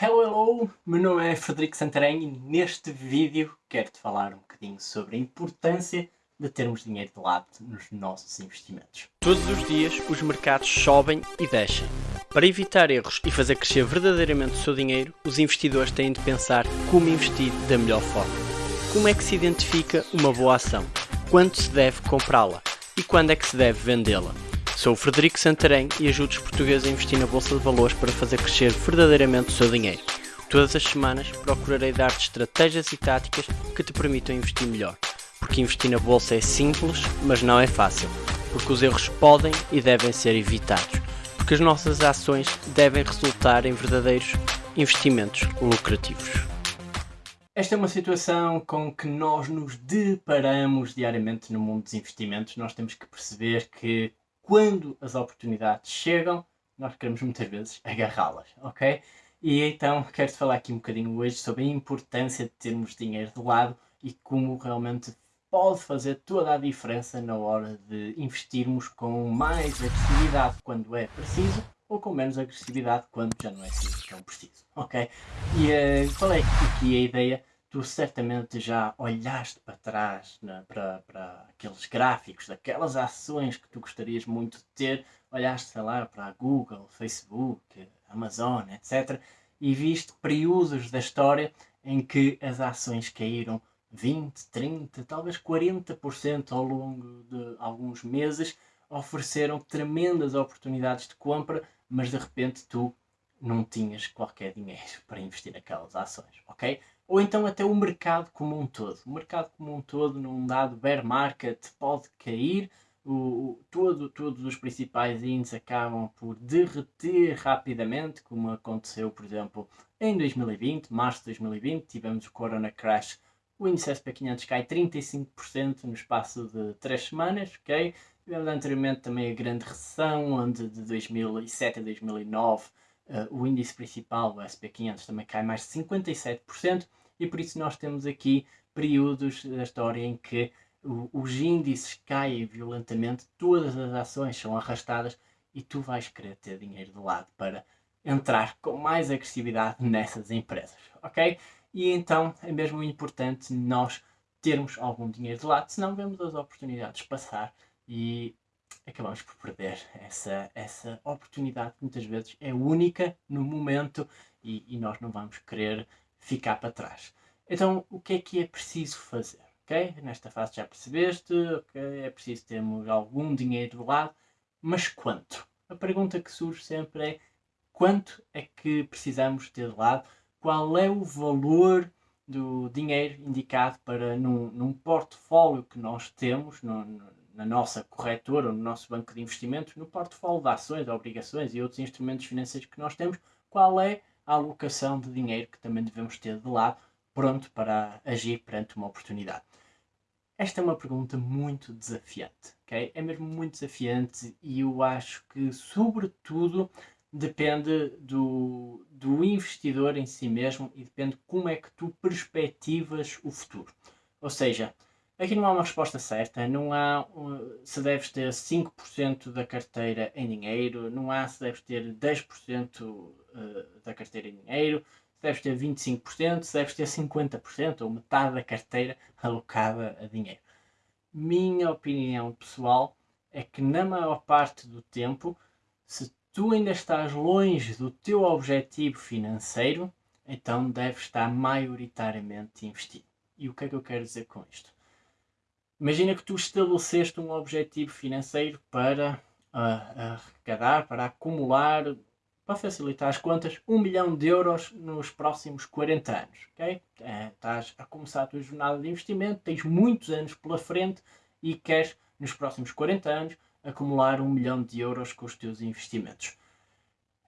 Hello, hello! Meu nome é Frederico Santarém e neste vídeo quero-te falar um bocadinho sobre a importância de termos dinheiro de lado nos nossos investimentos. Todos os dias os mercados sobem e descem. Para evitar erros e fazer crescer verdadeiramente o seu dinheiro, os investidores têm de pensar como investir da melhor forma. Como é que se identifica uma boa ação? Quando se deve comprá-la? E quando é que se deve vendê-la? Sou o Frederico Santarém e ajudo os portugueses a investir na Bolsa de Valores para fazer crescer verdadeiramente o seu dinheiro. Todas as semanas procurarei dar-te estratégias e táticas que te permitam investir melhor. Porque investir na Bolsa é simples, mas não é fácil. Porque os erros podem e devem ser evitados. Porque as nossas ações devem resultar em verdadeiros investimentos lucrativos. Esta é uma situação com que nós nos deparamos diariamente no mundo dos investimentos. Nós temos que perceber que quando as oportunidades chegam, nós queremos muitas vezes agarrá-las, ok? E então quero-te falar aqui um bocadinho hoje sobre a importância de termos dinheiro de lado e como realmente pode fazer toda a diferença na hora de investirmos com mais agressividade quando é preciso ou com menos agressividade quando já não é tão preciso, ok? E uh, qual é aqui a ideia tu certamente já olhaste para trás né, para, para aqueles gráficos daquelas ações que tu gostarias muito de ter, olhaste, sei lá, para a Google, Facebook, Amazon, etc. E viste períodos da história em que as ações caíram 20, 30, talvez 40% ao longo de alguns meses, ofereceram tremendas oportunidades de compra, mas de repente tu não tinhas qualquer dinheiro para investir naquelas ações, ok? Ou então até o mercado como um todo. O mercado como um todo, num dado bear market, pode cair, o, o, todo, todos os principais índices acabam por derreter rapidamente, como aconteceu, por exemplo, em 2020, março de 2020, tivemos o Corona Crash, o índice SP500 cai 35% no espaço de 3 semanas, ok? Tivemos anteriormente também a grande recessão, onde de 2007 a 2009 uh, o índice principal, o SP500, também cai mais de 57%, e por isso nós temos aqui períodos da história em que os índices caem violentamente, todas as ações são arrastadas e tu vais querer ter dinheiro de lado para entrar com mais agressividade nessas empresas, ok? E então é mesmo importante nós termos algum dinheiro de lado, senão vemos as oportunidades passar e acabamos por perder essa, essa oportunidade que muitas vezes é única no momento e, e nós não vamos querer ficar para trás. Então, o que é que é preciso fazer? Okay? Nesta fase já percebeste, okay? é preciso termos algum dinheiro do lado, mas quanto? A pergunta que surge sempre é quanto é que precisamos ter de lado? Qual é o valor do dinheiro indicado para num, num portfólio que nós temos, no, no, na nossa corretora, no nosso banco de investimentos, no portfólio de ações, obrigações e outros instrumentos financeiros que nós temos, qual é a alocação de dinheiro que também devemos ter de lado, pronto para agir perante uma oportunidade? Esta é uma pergunta muito desafiante, ok? É mesmo muito desafiante e eu acho que, sobretudo, depende do, do investidor em si mesmo e depende como é que tu perspectivas o futuro. Ou seja, Aqui não há uma resposta certa, não há se deves ter 5% da carteira em dinheiro, não há se deves ter 10% eh, da carteira em dinheiro, se deves ter 25%, se deves ter 50% ou metade da carteira alocada a dinheiro. Minha opinião pessoal é que na maior parte do tempo, se tu ainda estás longe do teu objetivo financeiro, então deves estar maioritariamente investido. E o que é que eu quero dizer com isto? Imagina que tu estabeleceste um objetivo financeiro para uh, arrecadar, para acumular, para facilitar as contas, um milhão de euros nos próximos 40 anos. Okay? É, estás a começar a tua jornada de investimento, tens muitos anos pela frente e queres, nos próximos 40 anos, acumular um milhão de euros com os teus investimentos.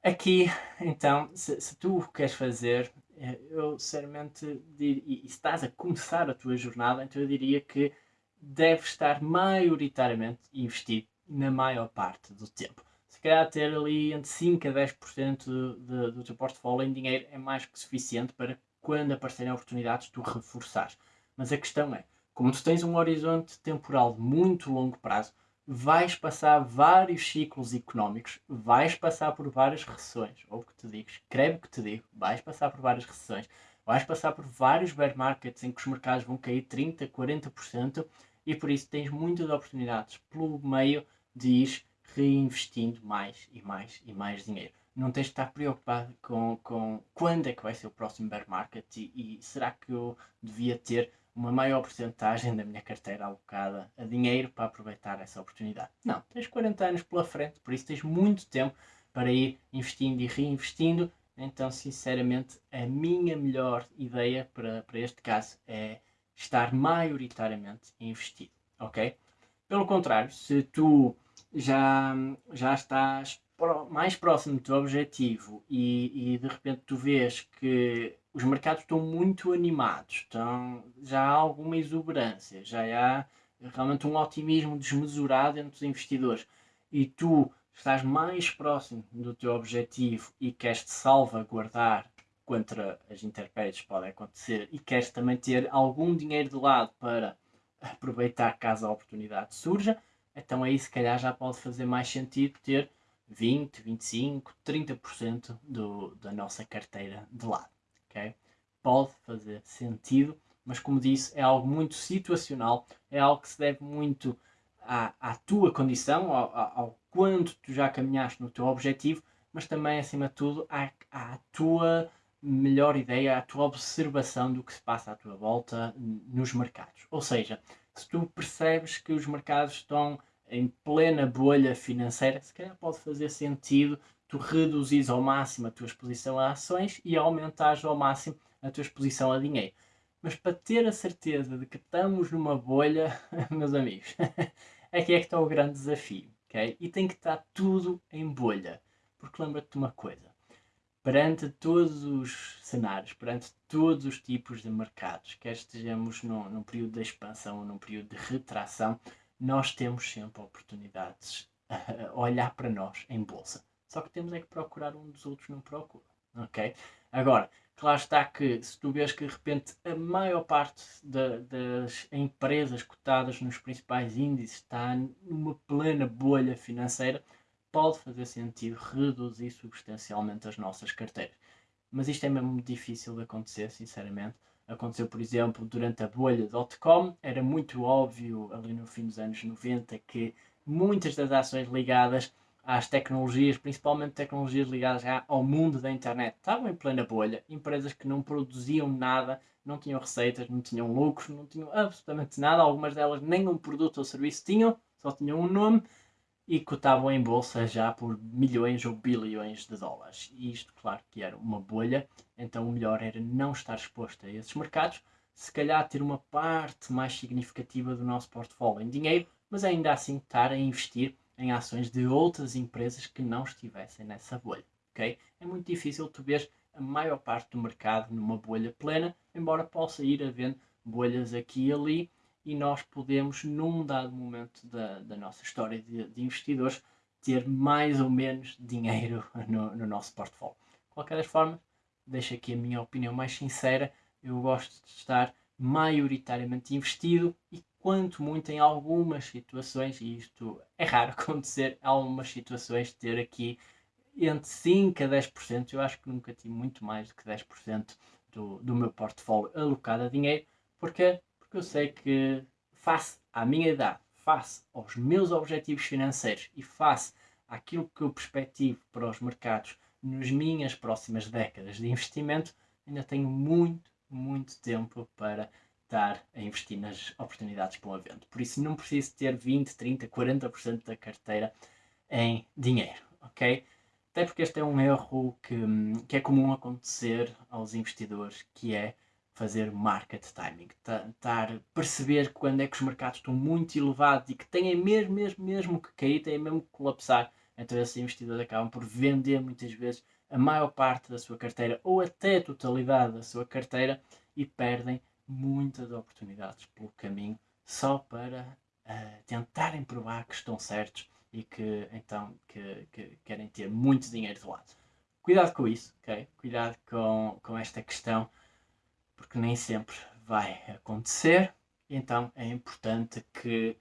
Aqui, então, se, se tu queres fazer, eh, eu sinceramente, e, e estás a começar a tua jornada, então eu diria que deve estar maioritariamente investido na maior parte do tempo. Se calhar ter ali entre 5 a 10% de, do teu portfólio em dinheiro é mais que suficiente para quando aparecerem oportunidades tu reforçares. Mas a questão é, como tu tens um horizonte temporal de muito longo prazo, vais passar vários ciclos económicos, vais passar por várias recessões, ou o que te digo, escreve o que te digo, vais passar por várias recessões, vais passar por vários bear markets em que os mercados vão cair 30%, 40% e por isso tens muitas oportunidades pelo meio de ir reinvestindo mais e mais e mais dinheiro. Não tens de estar preocupado com, com quando é que vai ser o próximo bear market e, e será que eu devia ter uma maior porcentagem da minha carteira alocada a dinheiro para aproveitar essa oportunidade. Não, tens 40 anos pela frente, por isso tens muito tempo para ir investindo e reinvestindo. Então, sinceramente, a minha melhor ideia para, para este caso é estar maioritariamente investido, ok? Pelo contrário, se tu já, já estás mais próximo do teu objetivo e, e de repente tu vês que os mercados estão muito animados, estão, já há alguma exuberância, já há realmente um otimismo desmesurado entre os investidores. E tu estás mais próximo do teu objetivo e queres te salvaguardar contra as intempéries que podem acontecer e queres também ter algum dinheiro de lado para aproveitar caso a oportunidade surja, então aí se calhar já pode fazer mais sentido ter 20, 25, 30% do, da nossa carteira de lado ok? Pode fazer sentido, mas como disse, é algo muito situacional, é algo que se deve muito à, à tua condição, ao, ao quanto tu já caminhaste no teu objetivo, mas também, acima de tudo, à, à tua melhor ideia, à tua observação do que se passa à tua volta nos mercados. Ou seja, se tu percebes que os mercados estão em plena bolha financeira, se calhar pode fazer sentido tu reduzis ao máximo a tua exposição a ações e aumentares ao máximo a tua exposição a dinheiro. Mas para ter a certeza de que estamos numa bolha, meus amigos, aqui é que está o grande desafio, ok? E tem que estar tudo em bolha. Porque lembra-te de uma coisa, perante todos os cenários, perante todos os tipos de mercados, quer estejamos num, num período de expansão ou num período de retração, nós temos sempre oportunidades a olhar para nós em bolsa. Só que temos é que procurar um dos outros não procura. Ok? Agora, claro está que se tu vês que de repente a maior parte das empresas cotadas nos principais índices está numa plena bolha financeira, pode fazer sentido reduzir substancialmente as nossas carteiras. Mas isto é mesmo difícil de acontecer, sinceramente. Aconteceu, por exemplo, durante a bolha .com, era muito óbvio ali no fim dos anos 90 que muitas das ações ligadas às tecnologias, principalmente tecnologias ligadas ao mundo da internet, estavam em plena bolha. Empresas que não produziam nada, não tinham receitas, não tinham lucros, não tinham absolutamente nada. Algumas delas nem um produto ou serviço tinham, só tinham um nome e cotavam em bolsa já por milhões ou bilhões de dólares. E isto, claro, que era uma bolha, então o melhor era não estar exposto a esses mercados, se calhar ter uma parte mais significativa do nosso portfólio em dinheiro, mas ainda assim estar a investir em ações de outras empresas que não estivessem nessa bolha. Okay? É muito difícil tu ver a maior parte do mercado numa bolha plena, embora possa ir havendo bolhas aqui e ali, e nós podemos, num dado momento da, da nossa história de, de, investidores, ter mais ou menos dinheiro no, no nosso portfólio. De qualquer das formas, deixo aqui a minha opinião mais sincera, eu gosto de estar maioritariamente investido e quanto muito em algumas situações, e isto é raro acontecer, algumas situações ter aqui entre 5% a 10%, eu acho que nunca tive muito mais do que 10% do, do meu portfólio alocado a dinheiro, porque porque eu sei que face à minha idade, face aos meus objetivos financeiros e face àquilo que eu perspectivo para os mercados nas minhas próximas décadas de investimento, ainda tenho muito, muito tempo para estar a investir nas oportunidades para o evento. Por isso não preciso ter 20, 30, 40% da carteira em dinheiro, ok? Até porque este é um erro que, que é comum acontecer aos investidores, que é fazer market timing, estar perceber quando é que os mercados estão muito elevados e que têm mesmo, mesmo, mesmo que cair, têm mesmo que colapsar. Então esses investidores acabam por vender muitas vezes a maior parte da sua carteira ou até a totalidade da sua carteira e perdem muitas oportunidades pelo caminho só para uh, tentarem provar que estão certos e que então que, que, querem ter muito dinheiro de lado. Cuidado com isso, ok? Cuidado com, com esta questão, porque nem sempre vai acontecer. Então é importante que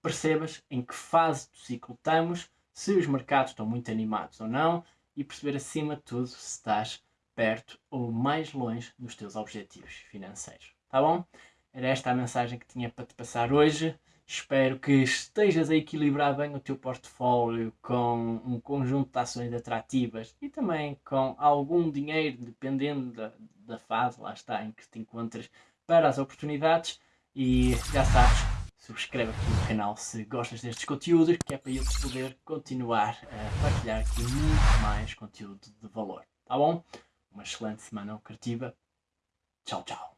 percebas em que fase do ciclo estamos, se os mercados estão muito animados ou não e perceber acima de tudo se estás perto ou mais longe dos teus objetivos financeiros. Tá bom? Era esta a mensagem que tinha para te passar hoje. Espero que estejas a equilibrar bem o teu portfólio com um conjunto de ações atrativas e também com algum dinheiro, dependendo da, da fase, lá está, em que te encontras para as oportunidades. E já sabes, subscreve aqui no canal se gostas destes conteúdos, que é para eu poder continuar a partilhar aqui muito mais conteúdo de valor. Tá bom? Uma excelente semana lucrativa. Tchau, tchau.